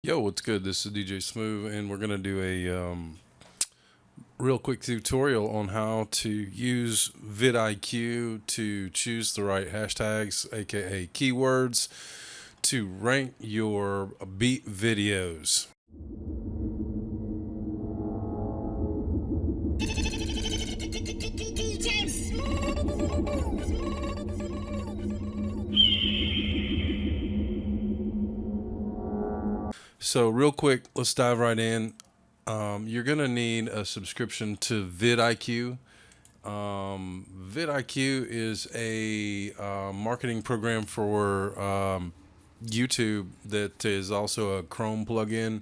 Yo, what's good? This is DJ Smooth, and we're going to do a um, real quick tutorial on how to use vidIQ to choose the right hashtags, aka keywords, to rank your beat videos. So, real quick, let's dive right in. Um, you're going to need a subscription to vidIQ. Um, vidIQ is a uh, marketing program for um, YouTube that is also a Chrome plugin.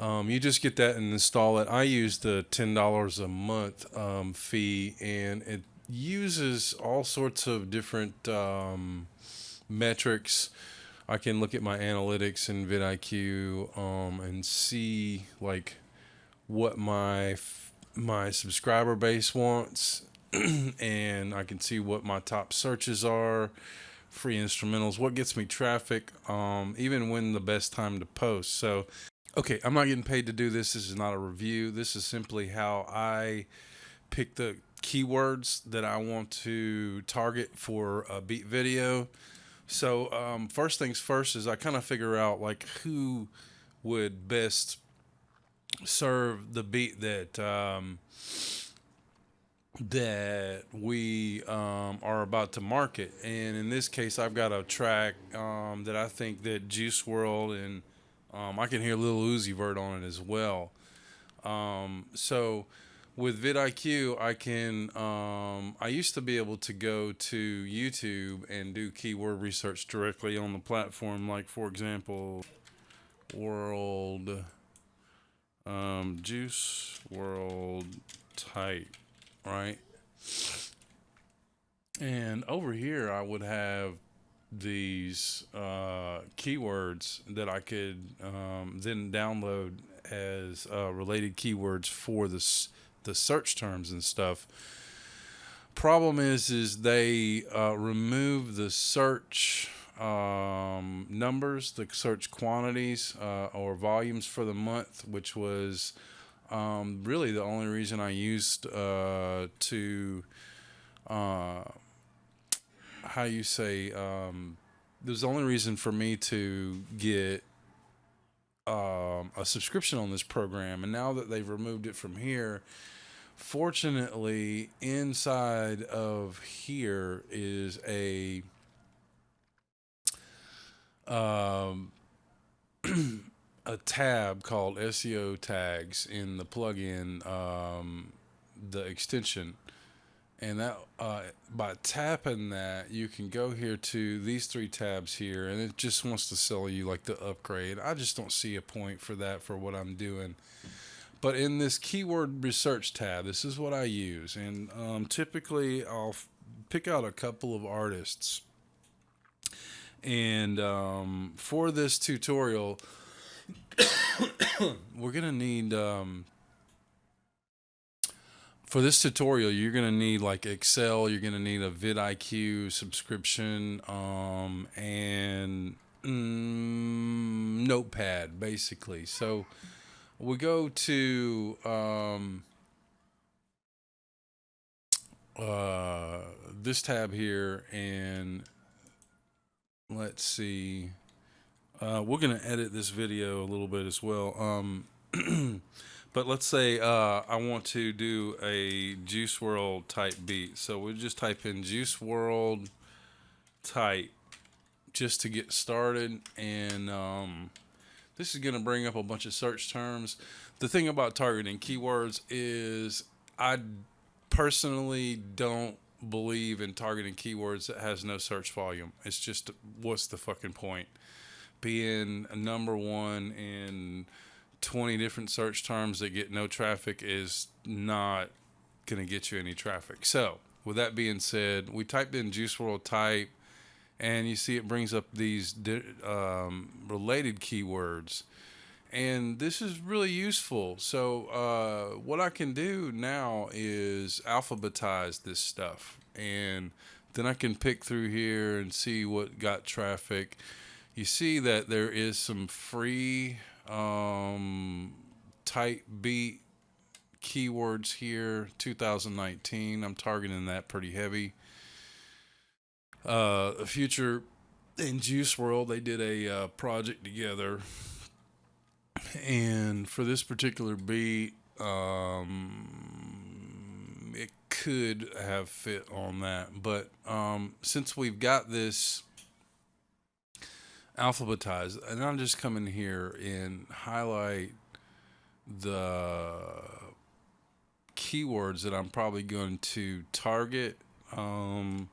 Um, you just get that and install it. I use the $10 a month um, fee, and it uses all sorts of different um, metrics I can look at my analytics in vidIQ um, and see like what my my subscriber base wants, and I can see what my top searches are, free instrumentals, what gets me traffic, um, even when the best time to post. So, okay, I'm not getting paid to do this. This is not a review. This is simply how I pick the keywords that I want to target for a beat video so um, first things first is I kind of figure out like who would best serve the beat that um, that we um, are about to market. And in this case, I've got a track um, that I think that Juice WRLD and um, I can hear Lil Uzi Vert on it as well. Um, so with vidIQ, I can. Um, I used to be able to go to YouTube and do keyword research directly on the platform, like for example, World um, Juice WRLD Type, right? And over here, I would have these uh, keywords that I could um, then download as uh, related keywords for this the search terms and stuff. Problem is, is they uh, remove the search um, numbers, the search quantities uh, or volumes for the month, which was um, really the only reason I used uh, to, uh, how you say, um, there's the only reason for me to get um, a subscription on this program. And now that they've removed it from here, Fortunately, inside of here is a um, a tab called SEO tags in the plugin, um, the extension. And that uh, by tapping that, you can go here to these three tabs here, and it just wants to sell you like the upgrade. I just don't see a point for that for what I'm doing. But in this keyword research tab, this is what I use. And um, typically I'll pick out a couple of artists. And um, for this tutorial, we're going to need, um, for this tutorial, you're going to need like Excel, you're going to need a vidIQ subscription, um, and mm, Notepad, basically. So, we go to um, uh, this tab here and let's see. Uh, we're gonna edit this video a little bit as well. Um, but let's say uh, I want to do a Juice WRLD type beat. So we'll just type in Juice WRLD type just to get started and um, this is going to bring up a bunch of search terms. The thing about targeting keywords is I personally don't believe in targeting keywords that has no search volume. It's just what's the fucking point? Being number one in 20 different search terms that get no traffic is not going to get you any traffic. So, with that being said, we typed in Juice WRLD type and you see it brings up these um, related keywords. And this is really useful. So uh, what i can do now is alphabetize this stuff. And then i can pick through here and see what got traffic. You see that there is some free um, type beat keywords here 2019 i'm targeting that pretty heavy uh future in juice WRLD they did a uh, project together and for this particular beat um it could have fit on that but um since we've got this alphabetized and i'm just come in here and highlight the keywords that I'm probably going to target. Um,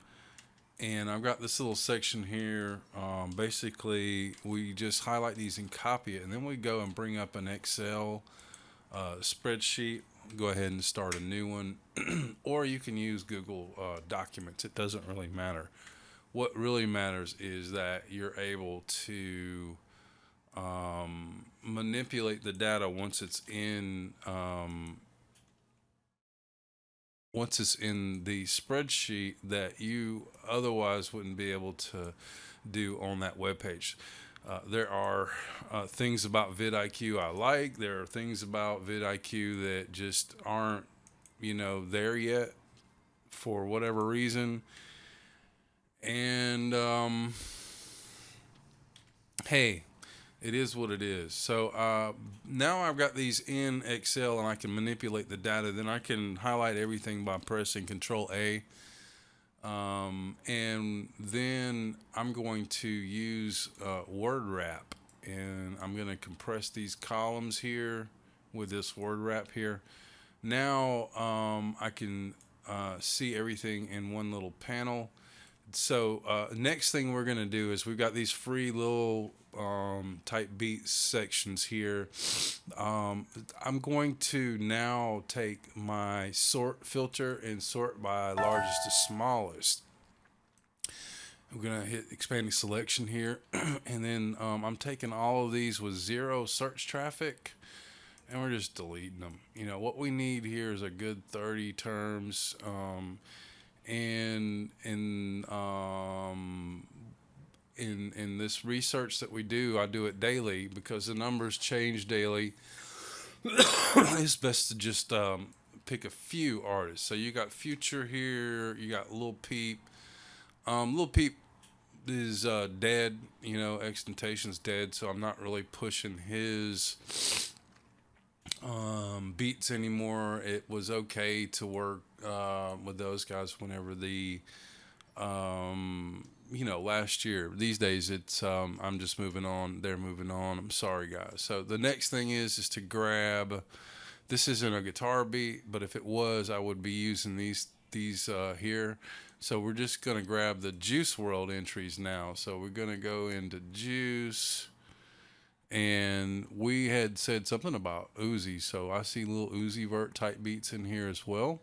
and I've got this little section here. Um, basically, we just highlight these and copy it, and then we go and bring up an Excel uh, spreadsheet. Go ahead and start a new one, or you can use Google uh, Documents. It doesn't really matter. What really matters is that you're able to um, manipulate the data once it's in um, once it's in the spreadsheet that you otherwise wouldn't be able to do on that web page. Uh, there are uh, things about vidIQ I like. There are things about vidIQ that just aren't, you know, there yet for whatever reason. And um, hey, it is what it is. So uh, now I've got these in Excel and I can manipulate the data. Then I can highlight everything by pressing Control A. Um, and then I'm going to use uh, word wrap and I'm going to compress these columns here with this word wrap here. Now um, I can uh, see everything in one little panel. So uh, next thing we're going to do is we've got these free little um, type beat sections here. Um, I'm going to now take my sort filter and sort by largest to smallest. I'm going to hit expanding selection here. and then um, I'm taking all of these with zero search traffic and we're just deleting them. You know, what we need here is a good 30 terms. Um, and in um, in in this research that we do, I do it daily because the numbers change daily. it's best to just um, pick a few artists. So you got Future here, you got Lil Peep. Um, Lil Peep is uh, dead, you know, XXXTentacion's dead, so I'm not really pushing his um, beats anymore. It was okay to work uh, with those guys whenever the um, you know, last year. These days, it's um, I'm just moving on. They're moving on. I'm sorry, guys. So the next thing is is to grab. This isn't a guitar beat, but if it was, I would be using these these uh, here. So we're just gonna grab the Juice WRLD entries now. So we're gonna go into Juice, and we had said something about Uzi. So I see Lil Uzi Vert type beats in here as well.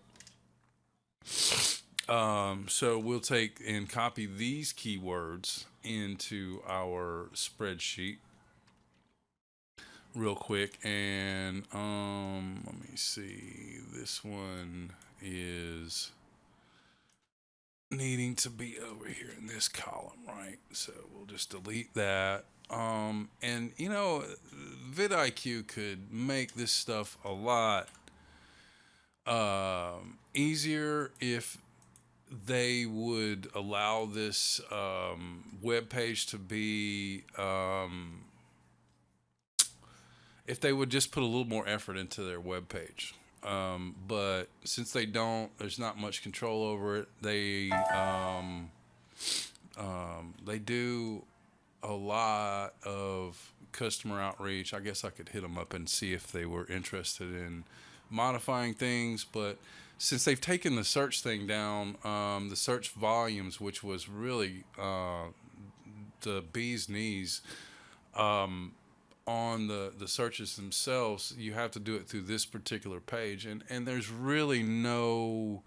Um, so we'll take and copy these keywords into our spreadsheet real quick. And um, let me see. This one is needing to be over here in this column, right? So we'll just delete that. Um, and you know, vidIQ could make this stuff a lot um, easier if they would allow this um, web page to be um, if they would just put a little more effort into their web page. Um, but since they don't, there's not much control over it. They um, um, they do a lot of customer outreach. I guess I could hit them up and see if they were interested in modifying things, but since they've taken the search thing down, um, the search volumes, which was really uh, the bee's knees, um, on the, the searches themselves, you have to do it through this particular page. And, and there's really no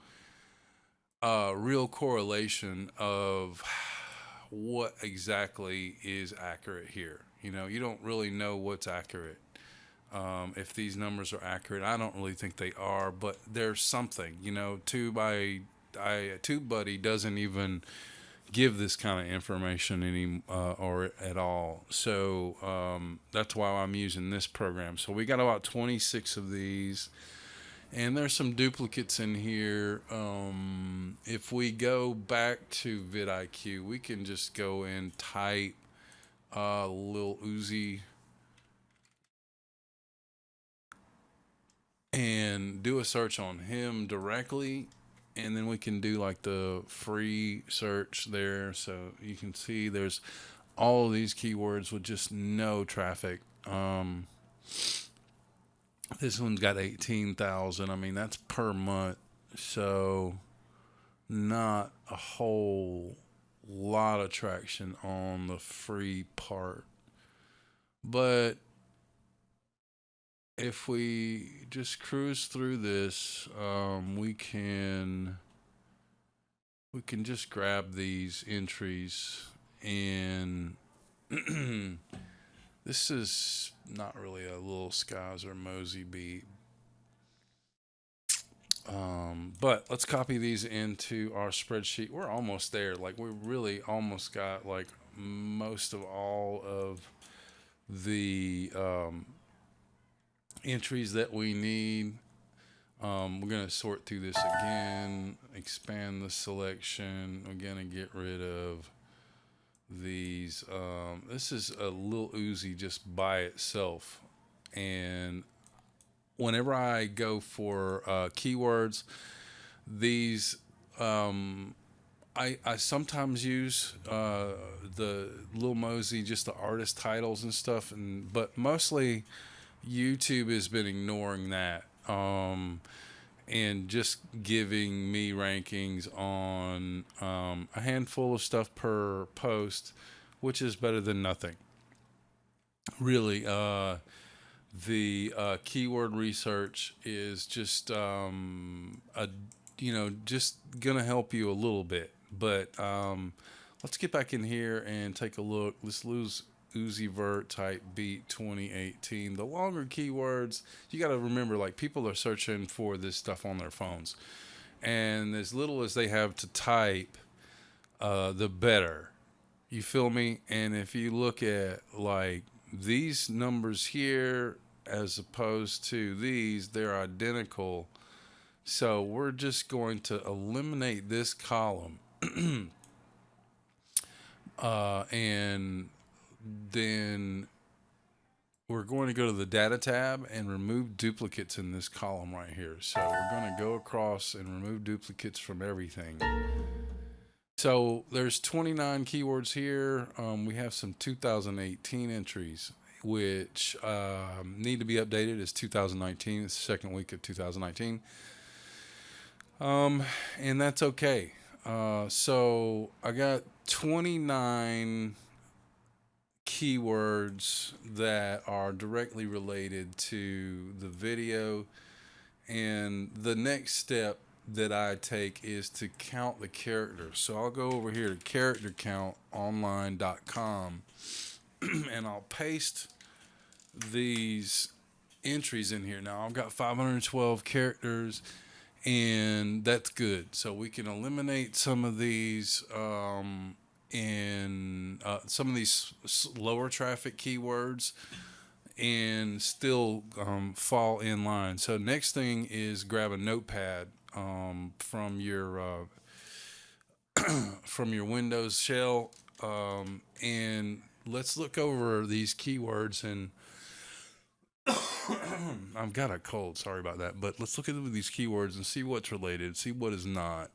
uh, real correlation of what exactly is accurate here. You know, you don't really know what's accurate um, if these numbers are accurate. I don't really think they are, but there's something. You know, Tube I, I TubeBuddy doesn't even give this kind of information any uh, or at all. So um, that's why I'm using this program. So we got about 26 of these, and there's some duplicates in here. Um, if we go back to vidIQ, we can just go and type uh, Lil Uzi and do a search on him directly and then we can do like the free search there. So you can see there's all these keywords with just no traffic. Um, this one's got 18,000 I mean that's per month. So not a whole lot of traction on the free part. But if we just cruise through this, um, we can we can just grab these entries and this is not really a Lil Skies or Mosey beat. Um, but let's copy these into our spreadsheet. We're almost there. Like we really almost got like most of all of the um, entries that we need. Um, we're going to sort through this again, expand the selection. We're going to get rid of these. Um, this is a Lil Uzi just by itself. And whenever I go for uh, keywords, these um, I, I sometimes use uh, the Lil Mosey, just the artist titles and stuff, and but mostly YouTube has been ignoring that um, and just giving me rankings on um, a handful of stuff per post, which is better than nothing. Really, uh, the uh, keyword research is just um, a you know just gonna help you a little bit, but um, let's get back in here and take a look. Let's lose Uzi Vert type beat 2018. The longer keywords, you got to remember like people are searching for this stuff on their phones. And as little as they have to type, uh, the better. You feel me? And if you look at like these numbers here as opposed to these, they're identical. So we're just going to eliminate this column. uh, and then we're going to go to the data tab and remove duplicates in this column right here. So we're going to go across and remove duplicates from everything. So there's 29 keywords here. Um, we have some 2018 entries, which um, need to be updated. It's 2019. It's the second week of 2019. Um, and that's okay. Uh, so I got 29 keywords that are directly related to the video. And the next step that I take is to count the characters. So I'll go over here to charactercountonline.com and I'll paste these entries in here. Now I've got 512 characters and that's good. So we can eliminate some of these um, in uh, some of these lower traffic keywords and still um, fall in line. So next thing is grab a notepad um, from your uh, from your Windows shell um, and let's look over these keywords and I've got a cold. Sorry about that. But let's look at these keywords and see what's related, see what is not.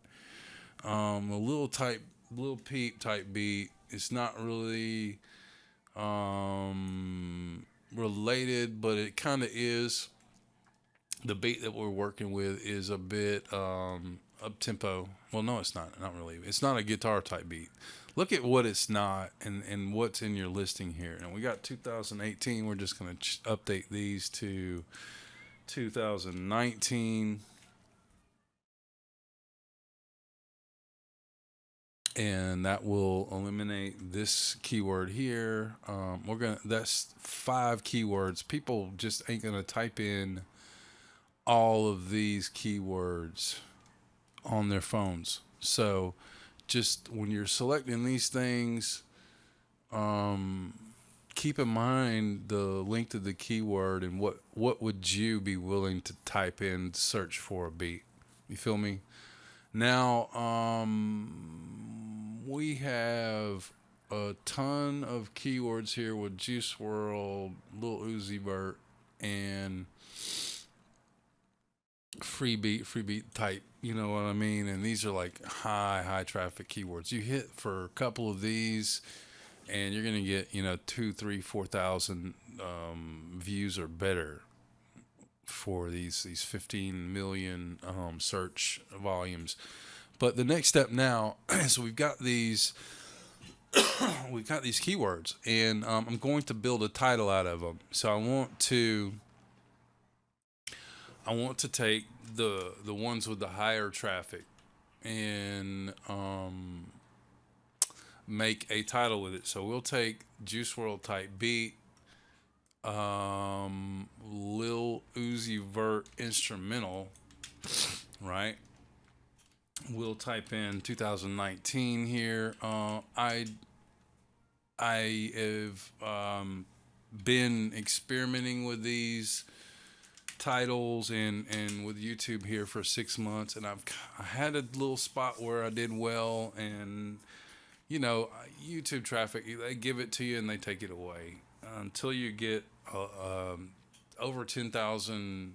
Um, a little type Lil Peep type beat. It's not really um, related, but it kind of is. The beat that we're working with is a bit um, up tempo. Well, no, it's not. Not really. It's not a guitar type beat. Look at what it's not and, and what's in your listing here. And we got 2018. We're just going to ch- update these to 2019. And that will eliminate this keyword here. Um, we're gonna that's five keywords. People just ain't gonna type in all of these keywords on their phones. So just when you're selecting these things, um, keep in mind the length of the keyword and what what would you be willing to type in search for a beat. You feel me? Now, um, we have a ton of keywords here with Juice WRLD, Lil Uzi Vert, and free beat, free beat type. You know what I mean? And these are like high, high traffic keywords. You hit for a couple of these, and you're gonna get you know two, three, four thousand um, views or better for these these 15 million um, search volumes. But the next step now, so we've got these. we've got these keywords, and um, I'm going to build a title out of them. So I want to I want to take the the ones with the higher traffic and um, make a title with it. So we'll take Juice WRLD type beat, um, Lil Uzi Vert instrumental, right? We'll type in 2019 here. Uh, I I have um, been experimenting with these titles and and with YouTube here for six months, and I've I had a little spot where I did well, and you know YouTube traffic they give it to you and they take it away until you get uh, um, over ten thousand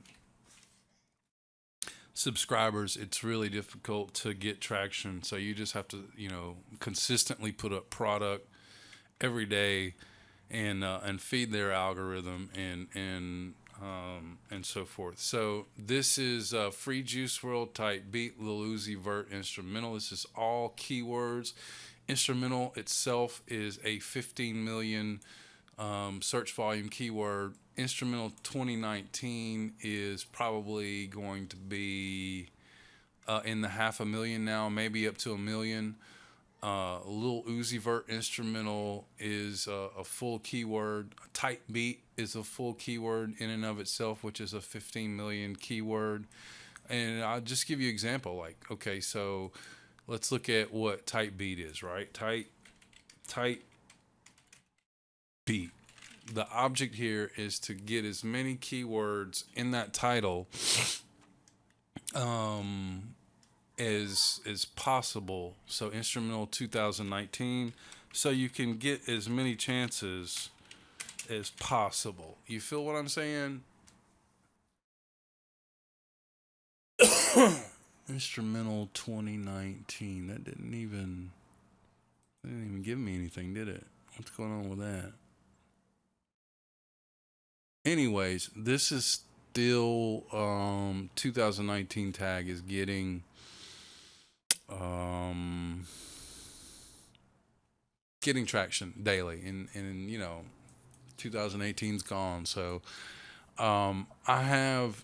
subscribers it's really difficult to get traction so you just have to you know consistently put up product every day and uh, and feed their algorithm and and um, and so forth. So this is a free Juice WRLD type beat Lil Uzi Vert instrumental. This is all keywords. Instrumental itself is a 15 million um, search volume keyword. Instrumental 2019 is probably going to be uh, in the half a million now, maybe up to a million. Uh, Lil Uzi Vert instrumental is a, a, full keyword. Type beat is a full keyword in and of itself, which is a 15 million keyword. And I'll just give you an example. Like, okay, so let's look at what type beat is, right? Tight, type beat. The object here is to get as many keywords in that title um, as as possible. So instrumental 2019, so you can get as many chances as possible. You feel what I'm saying? instrumental 2019. That didn't even that didn't even give me anything, did it? What's going on with that? Anyways, this is still um 2019 tag is getting um, getting traction daily, and and you know, 2018's gone, so. Um, I have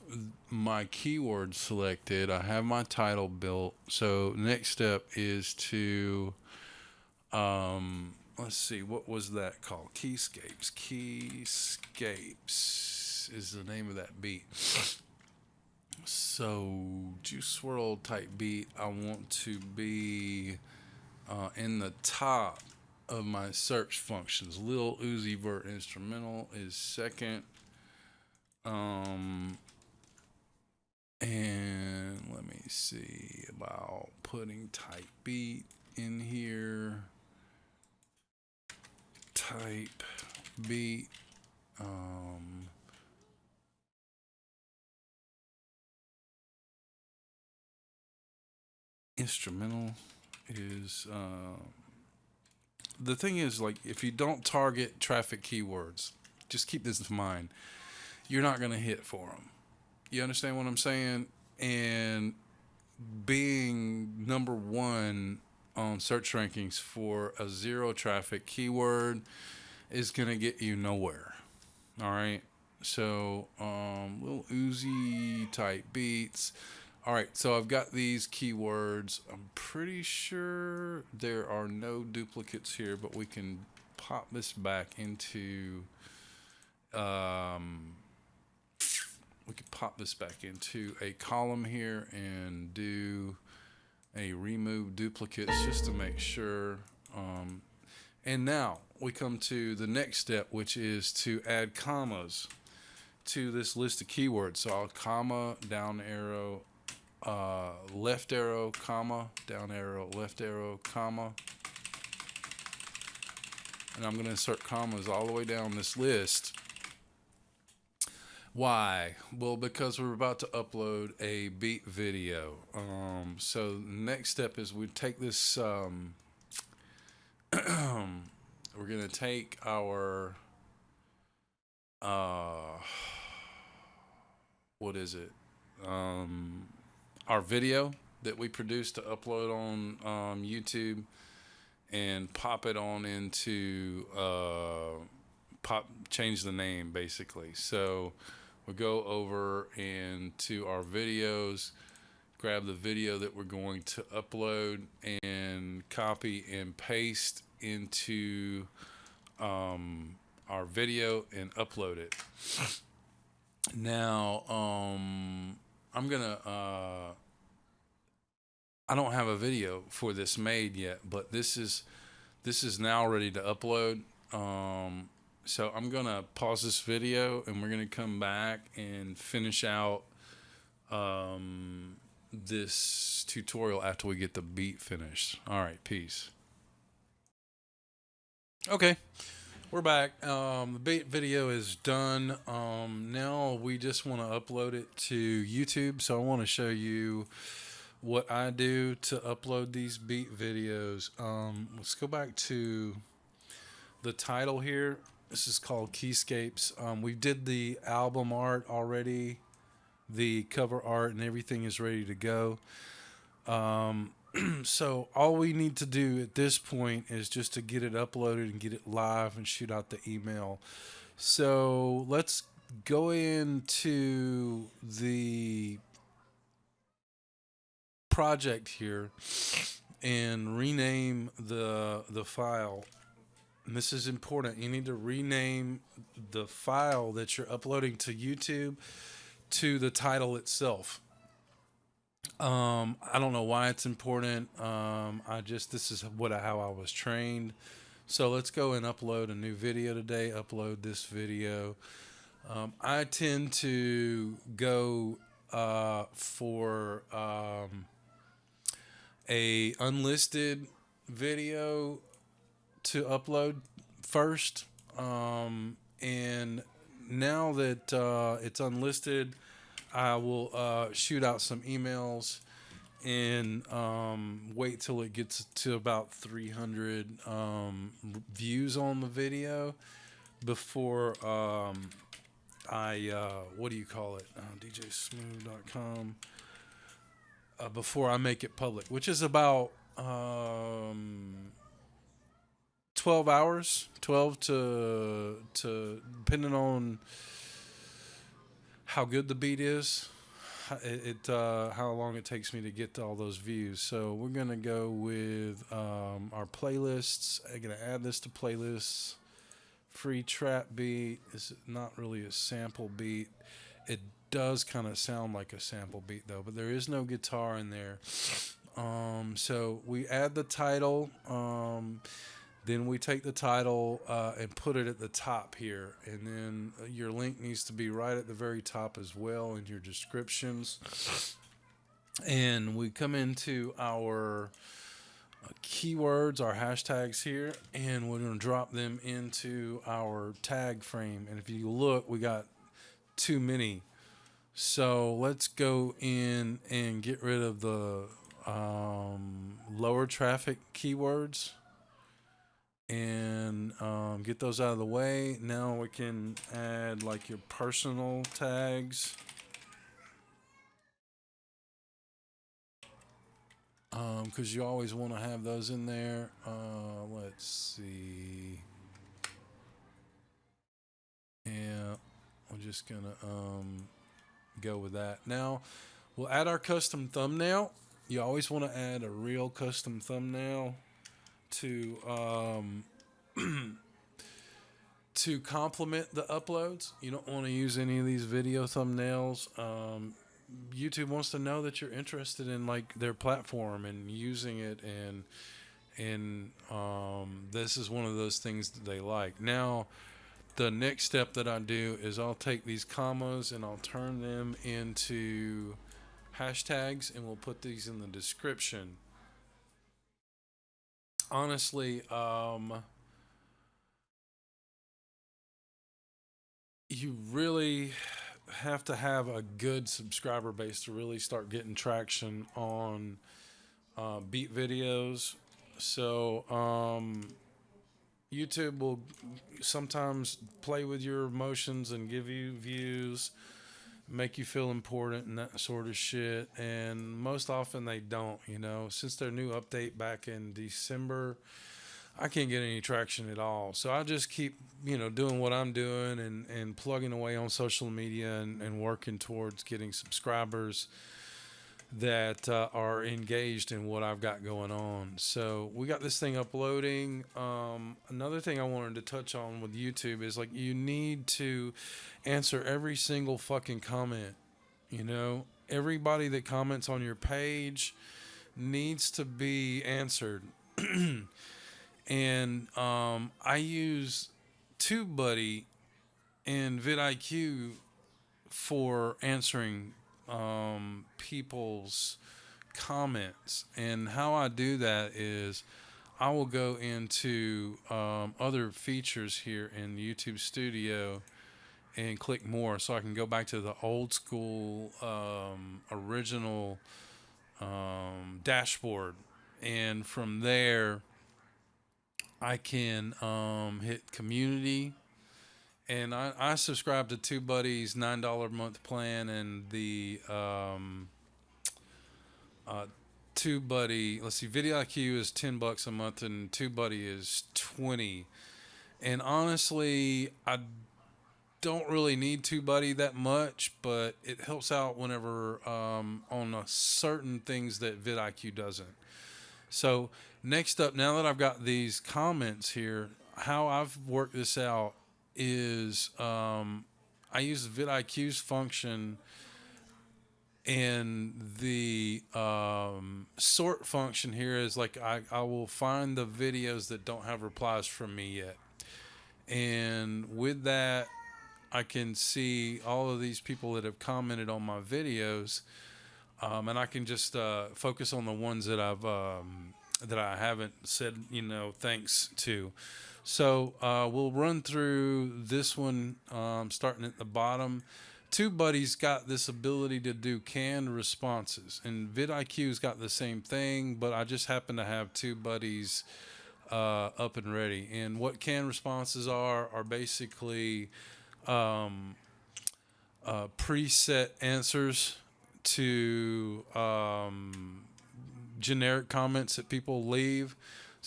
my keywords selected. I have my title built. So next step is to, um, let's see, what was that called? Keyscapes. Keyscapes is the name of that beat. So, Juice WRLD type beat, I want to be uh, in the top of my search functions. Lil Uzi Vert instrumental is second. Um, and let me see about putting type beat in here. Type beat. Um, instrumental is uh, the thing is like if you don't target traffic keywords just keep this in mind you're not going to hit for them you understand what i'm saying and being number one on search rankings for a zero traffic keyword is going to get you nowhere. All right? So um Lil Uzi type beats. All right, so I've got these keywords. I'm pretty sure there are no duplicates here, but we can pop this back into, um, we can pop this back into a column here and do a remove duplicates just to make sure. Um, and now we come to the next step, which is to add commas to this list of keywords. So I'll comma, down arrow, uh, left arrow, comma, down arrow, left arrow, comma. And I'm going to insert commas all the way down this list. Why? Well, because we're about to upload a beat video. Um, so next step is we take this, um, we're going to take our, uh, what is it? Um, our video that we produced to upload on um, YouTube and pop it on into uh, pop change the name basically. So we go over into our videos, grab the video that we're going to upload, and copy and paste into um, our video and upload it. Now, um, I'm gonna. Uh, I don't have a video for this made yet, but this is this is now ready to upload. Um, so I'm gonna pause this video and we're gonna come back and finish out um, this tutorial after we get the beat finished. All right, peace. Okay. We're back. Um, the beat video is done. Um, now we just want to upload it to YouTube. So I want to show you what I do to upload these beat videos. Um, let's go back to the title here. This is called Keyscapes. Um, we did the album art already, the cover art, and everything is ready to go. Um, so all we need to do at this point is just to get it uploaded and get it live and shoot out the email. So let's go into the project here and rename the the file. And this is important. You need to rename the file that you're uploading to YouTube to the title itself. Um, I don't know why it's important. Um, I just this is what I, how I was trained. So let's go and upload a new video today. Upload this video. Um, I tend to go uh, for um, a unlisted video to upload first. Um, and now that uh, it's unlisted, I will uh, shoot out some emails and um, wait till it gets to about 300 um, views on the video before um, I, uh, what do you call it? Uh, DJSmooth.com. Uh, before I make it public, which is about um, 12 hours, 12 to, to depending on how good the beat is, it, it uh, how long it takes me to get to all those views. So we're gonna go with um, our playlists. I'm gonna add this to playlists. Free trap beat is not really a sample beat. It does kind of sound like a sample beat though, but there is no guitar in there. Um, so we add the title. Um, then we take the title uh, and put it at the top here. And then uh, your link needs to be right at the very top as well in your descriptions. And we come into our uh, keywords, our hashtags here, and we're going to drop them into our tag frame. And if you look, we got too many. So let's go in and get rid of the um, lower traffic keywords and um, get those out of the way. Now we can add like your personal tags. Because um, you always want to have those in there. Uh, let's see. Yeah, I'm just going to um, go with that. Now, we'll add our custom thumbnail. You always want to add a real custom thumbnail to um, to complement the uploads. You don't want to use any of these video thumbnails. Um, YouTube wants to know that you're interested in like their platform and using it and and um, this is one of those things that they like. Now, the next step that I do is I'll take these commas and I'll turn them into hashtags and we'll put these in the description. Honestly, um, you really have to have a good subscriber base to really start getting traction on uh, beat videos. So, um, YouTube will sometimes play with your emotions and give you views, make you feel important and that sort of shit. And most often they don't, you know. Since their new update back in December, I can't get any traction at all. So I just keep, you know, doing what I'm doing and, and plugging away on social media and, and working towards getting subscribers that uh, are engaged in what I've got going on. So we got this thing uploading. Um, another thing I wanted to touch on with YouTube is like you need to answer every single fucking comment. You know, everybody that comments on your page needs to be answered. and um, I use TubeBuddy and vidIQ for answering um, people's comments. And how I do that is I will go into um, other features here in YouTube Studio and click more so I can go back to the old school um, original um, dashboard. And from there, I can um, hit community and I, I subscribe to TubeBuddy's nine dollar a month plan and the um, uh, TubeBuddy. Let's see, vidIQ is ten bucks a month and TubeBuddy is twenty. And honestly, I don't really need TubeBuddy that much, but it helps out whenever um, on certain things that vidIQ doesn't. So next up, now that I've got these comments here, how I've worked this out is um, I use vidIQ's function and the um, sort function here is like I, I will find the videos that don't have replies from me yet. And with that, I can see all of these people that have commented on my videos. Um, and I can just uh, focus on the ones that I've um, that I haven't said, you know, thanks to. So uh, we'll run through this one, um, starting at the bottom. TubeBuddy's got this ability to do canned responses, and vidIQ's got the same thing, but I just happen to have TubeBuddy's uh, up and ready. And what canned responses are are basically um, uh, preset answers to um, generic comments that people leave.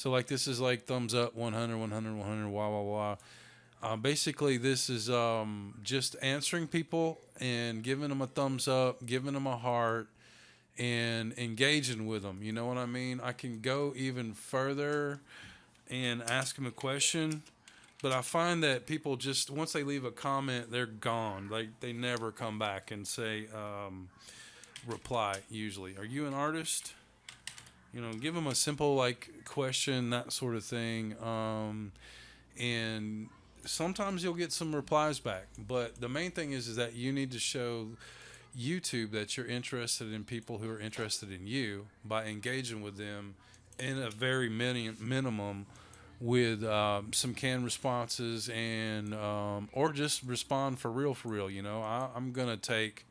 So like this is like thumbs up, 100, 100, 100, wah wah wah. Uh, basically, this is um, just answering people and giving them a thumbs up, giving them a heart, and engaging with them. You know what I mean? I can go even further and ask them a question, but I find that people just once they leave a comment, they're gone. Like they never come back and say um, reply. Usually, are you an artist? You know, give them a simple like question, that sort of thing. Um, and sometimes you'll get some replies back. But the main thing is, is that you need to show YouTube that you're interested in people who are interested in you by engaging with them in a very mini- minimum with um, some canned responses and um, or just respond for real for real you know I, i'm gonna take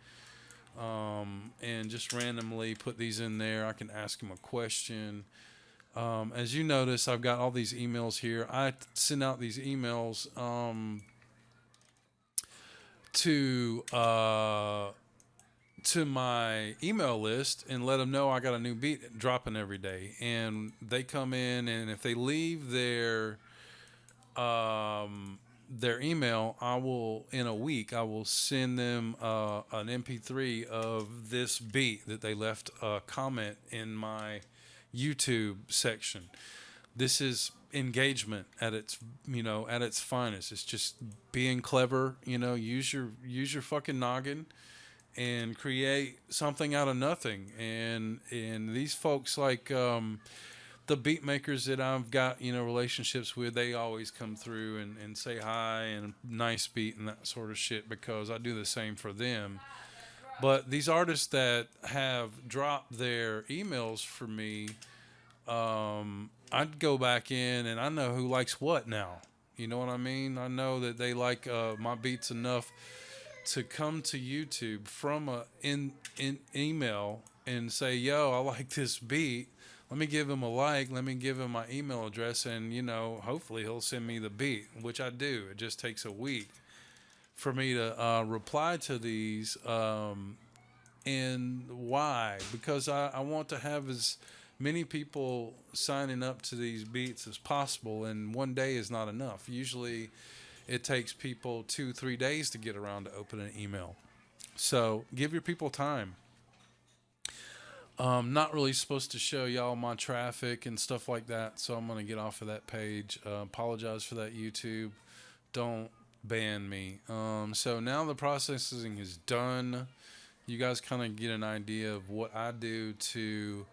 um, and just randomly put these in there. I can ask them a question. Um, as you notice, I've got all these emails here. I send out these emails um, to uh, to my email list and let them know I got a new beat dropping every day. And they come in, and if they leave their um, their email, I will in a week I will send them uh, an MP3 of this beat that they left a comment in my YouTube section. This is engagement at its you know at its finest. It's just being clever. You know, use your use your fucking noggin and create something out of nothing. And and these folks like um, the beat makers that I've got you know relationships with, they always come through and, and say hi and nice beat and that sort of shit because I do the same for them. But these artists that have dropped their emails for me, um, I'd go back in and I know who likes what now. You know what I mean? I know that they like uh, my beats enough to come to YouTube from a in in email and say, "Yo, I like this beat." Let me give him a like. Let me give him my email address, and you know, hopefully he'll send me the beat, which I do. It just takes a week for me to uh, reply to these. Um, and why? Because I, I want to have as many people signing up to these beats as possible, and one day is not enough. Usually, it takes people two, three days to get around to open an email. So give your people time. Um, not really supposed to show y'all my traffic and stuff like that, so I'm gonna get off of that page. Uh, apologize for that, YouTube. Don't ban me. Um, so now the processing is done. You guys kind of get an idea of what I do to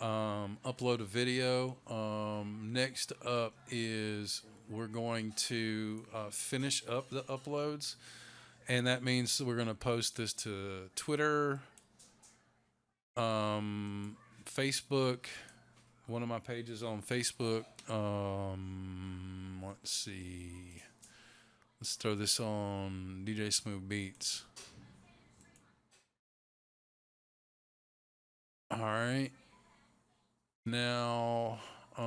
um, upload a video. Um, next up is we're going to uh, finish up the uploads, and that means we're going to post this to Twitter, um, Facebook, one of my pages on Facebook. Um, let's see. Let's throw this on DJ Smooth Beats. All right. Now, um,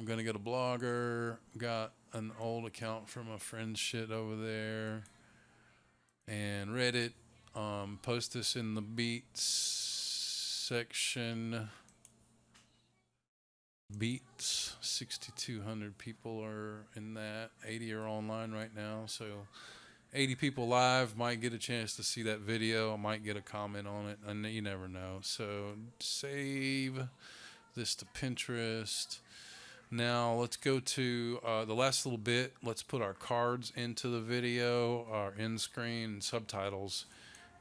I'm gonna get a blogger. Got an old account from a friend's shit over there, and Reddit. Um, post this in the beats section. Beats, 6,200 people are in that. 80 are online right now, so 80 people live might get a chance to see that video. Might get a comment on it, and you never know. So save this to Pinterest. Now let's go to uh, the last little bit. Let's put our cards into the video, our end screen, subtitles,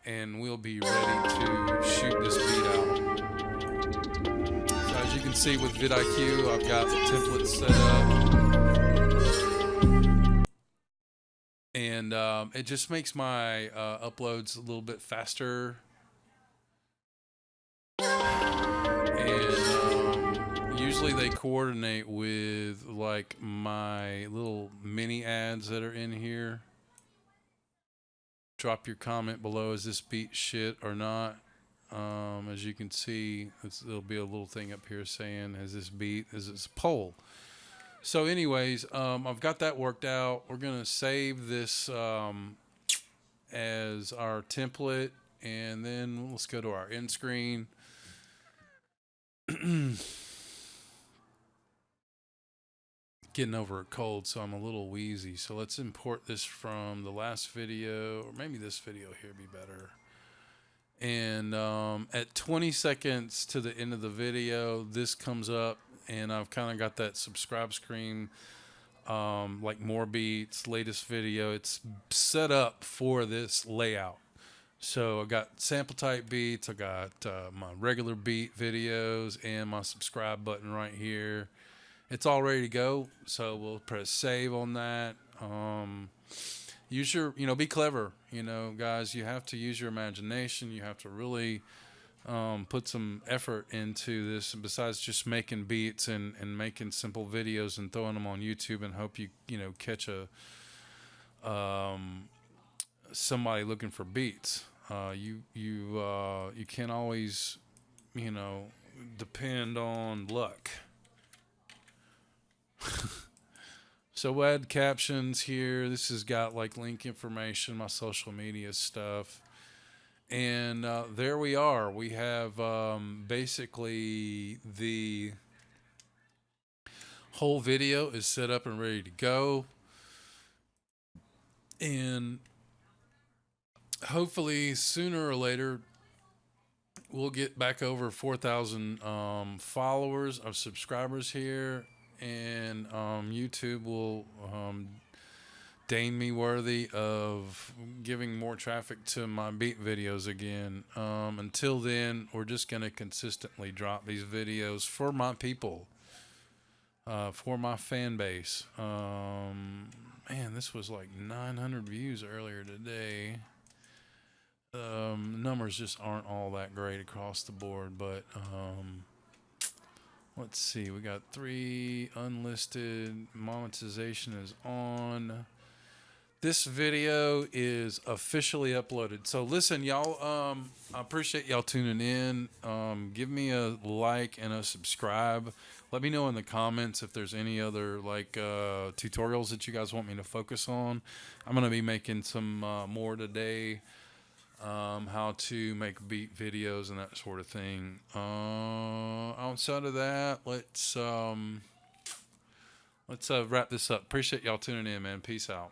and we'll be ready to shoot this beat out. So as you can see with vidIQ, I've got the template set up. And um, it just makes my uh, uploads a little bit faster. And um, usually they coordinate with like my little mini ads that are in here. Drop your comment below. Is this beat shit or not? Um, as you can see, there'll be a little thing up here saying, "Has this beat? Is this poll?" So, anyways, um, I've got that worked out. We're gonna save this um, as our template, and then let's go to our end screen. Getting over a cold, so I'm a little wheezy. So let's import this from the last video, or maybe this video here be better. And um, at 20 seconds to the end of the video this comes up and I've kind of got that subscribe screen um, like more beats latest video. It's set up for this layout. So I got sample type beats I got uh, my regular beat videos and my subscribe button right here it's all ready to go so we'll press save on that. Um, use your you know be clever you know guys. You have to use your imagination. You have to really um, put some effort into this besides just making beats and, and making simple videos and throwing them on YouTube and hope you you know catch a um, somebody looking for beats. Uh, you you uh, you can't always you know depend on luck So we'll add captions here. This has got like link information, my social media stuff. And uh, there we are. We have um, basically the whole video is set up and ready to go. And hopefully sooner or later we'll get back over 4,000 um, followers of subscribers here and um, YouTube will um, deem me worthy of giving more traffic to my beat videos again. Um, until then, we're just going to consistently drop these videos for my people, uh, for my fan base. Um, man, this was like 900 views earlier today. Um, numbers just aren't all that great across the board, but um, let's see. We got three unlisted. Monetization is on. This video is officially uploaded. So listen, y'all. Um, I appreciate y'all tuning in. Um, give me a like and a subscribe. Let me know in the comments if there's any other like uh, tutorials that you guys want me to focus on. I'm gonna be making some uh, more today um, how to make beat videos and that sort of thing. Uh, outside of that, let's um, let's uh, wrap this up. Appreciate y'all tuning in, man. Peace out.